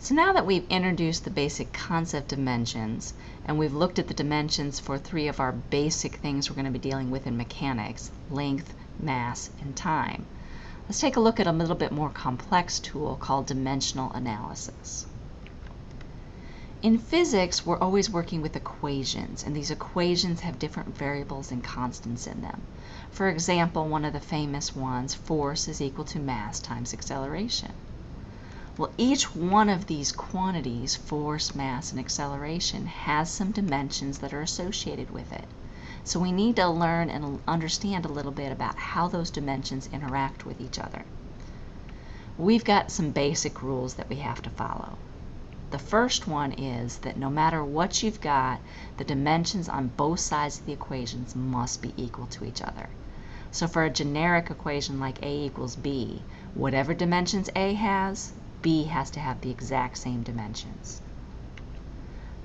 So now that we've introduced the basic concept dimensions, and we've looked at the dimensions for three of our basic things we're going to be dealing with in mechanics, length, mass, and time, let's take a look at a little bit more complex tool called dimensional analysis. In physics, we're always working with equations, and these equations have different variables and constants in them. For example, one of the famous ones, force is equal to mass times acceleration. Well, each one of these quantities, force, mass, and acceleration, has some dimensions that are associated with it. So we need to learn and understand a little bit about how those dimensions interact with each other. We've got some basic rules that we have to follow. The first one is that no matter what you've got, the dimensions on both sides of the equations must be equal to each other. So for a generic equation like A equals B, whatever dimensions A has, B has to have the exact same dimensions.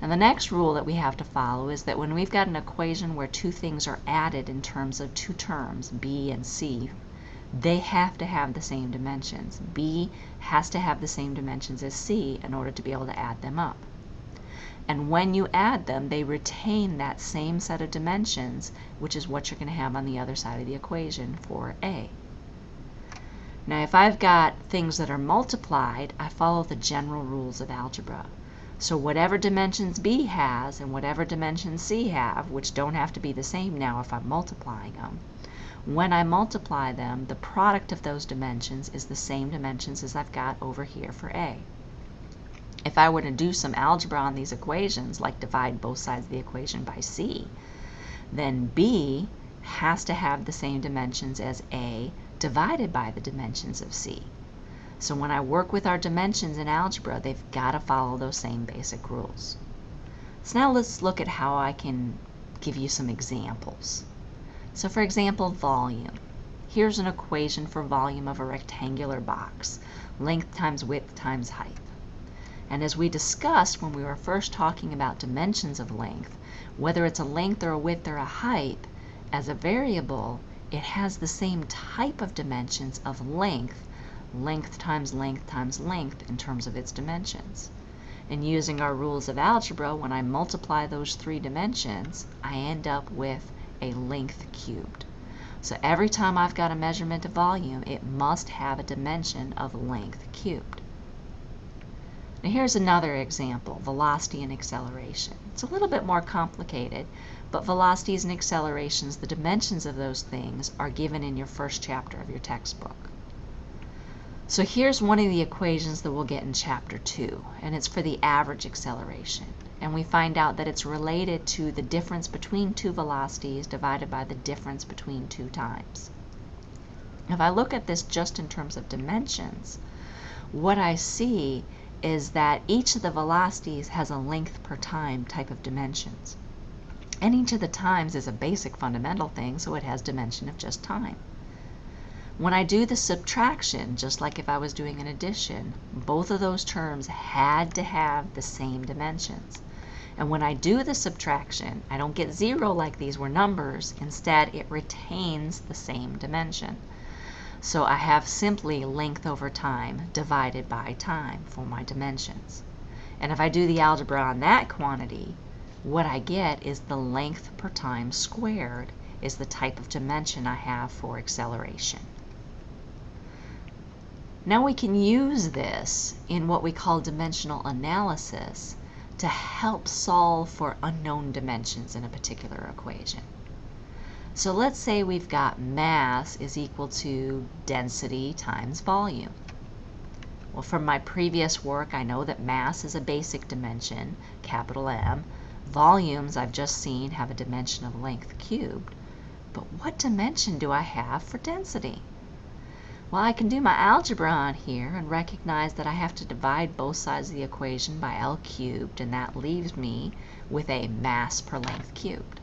And the next rule that we have to follow is that when we've got an equation where two things are added in terms of two terms, B and C, they have to have the same dimensions. B has to have the same dimensions as C in order to be able to add them up. And when you add them, they retain that same set of dimensions, which is what you're going to have on the other side of the equation for A. Now if I've got things that are multiplied, I follow the general rules of algebra. So whatever dimensions B has and whatever dimensions C have, which don't have to be the same now if I'm multiplying them, when I multiply them, the product of those dimensions is the same dimensions as I've got over here for A. If I were to do some algebra on these equations, like divide both sides of the equation by C, then B has to have the same dimensions as A divided by the dimensions of C. So when I work with our dimensions in algebra, they've got to follow those same basic rules. So now let's look at how I can give you some examples. So for example, volume. Here's an equation for volume of a rectangular box, length times width times height. And as we discussed when we were first talking about dimensions of length, whether it's a length or a width or a height, as a variable, it has the same type of dimensions of length, length times length times length in terms of its dimensions. And using our rules of algebra, when I multiply those three dimensions, I end up with a length cubed. So every time I've got a measurement of volume, it must have a dimension of length cubed. Now here's another example, velocity and acceleration. It's a little bit more complicated, but velocities and accelerations, the dimensions of those things are given in your first chapter of your textbook. So here's one of the equations that we'll get in chapter 2, and it's for the average acceleration. And we find out that it's related to the difference between two velocities divided by the difference between two times. If I look at this just in terms of dimensions, what I see is that each of the velocities has a length per time type of dimensions. And each of the times is a basic fundamental thing, so it has dimension of just time. When I do the subtraction, just like if I was doing an addition, both of those terms had to have the same dimensions. And when I do the subtraction, I don't get zero like these were numbers. Instead, it retains the same dimension. So I have simply length over time divided by time for my dimensions. And if I do the algebra on that quantity, what I get is the length per time squared is the type of dimension I have for acceleration. Now we can use this in what we call dimensional analysis to help solve for unknown dimensions in a particular equation. So let's say we've got mass is equal to density times volume. Well, from my previous work, I know that mass is a basic dimension, capital M, Volumes I've just seen have a dimension of length cubed, but what dimension do I have for density? Well, I can do my algebra on here and recognize that I have to divide both sides of the equation by L cubed, and that leaves me with a mass per length cubed.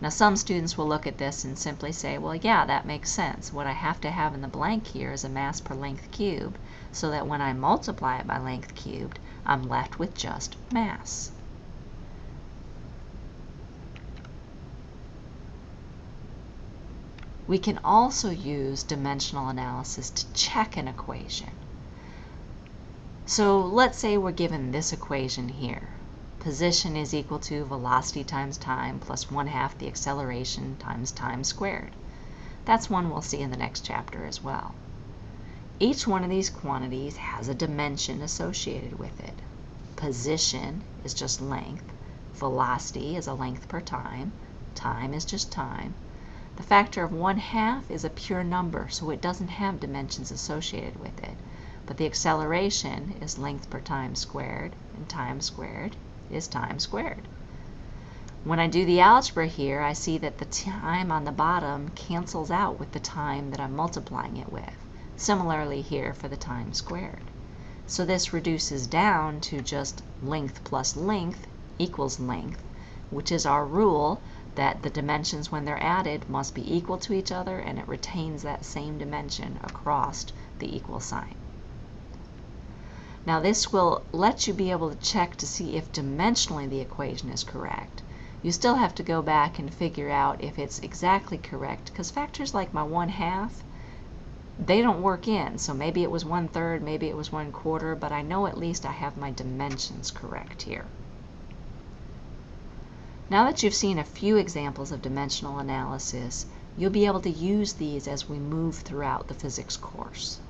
Now some students will look at this and simply say, well, yeah, that makes sense. What I have to have in the blank here is a mass per length cubed, so that when I multiply it by length cubed, I'm left with just mass. We can also use dimensional analysis to check an equation. So let's say we're given this equation here. Position is equal to velocity times time plus 1 half the acceleration times time squared. That's one we'll see in the next chapter as well. Each one of these quantities has a dimension associated with it. Position is just length, velocity is a length per time, time is just time. The factor of 1 half is a pure number, so it doesn't have dimensions associated with it. But the acceleration is length per time squared, and time squared is time squared. When I do the algebra here, I see that the time on the bottom cancels out with the time that I'm multiplying it with. Similarly here for the time squared. So this reduces down to just length plus length equals length, which is our rule that the dimensions when they're added must be equal to each other and it retains that same dimension across the equal sign. Now this will let you be able to check to see if dimensionally the equation is correct. You still have to go back and figure out if it's exactly correct because factors like my 1 half, they don't work in. So maybe it was 1 third, maybe it was 1 quarter, but I know at least I have my dimensions correct here. Now that you've seen a few examples of dimensional analysis, you'll be able to use these as we move throughout the physics course.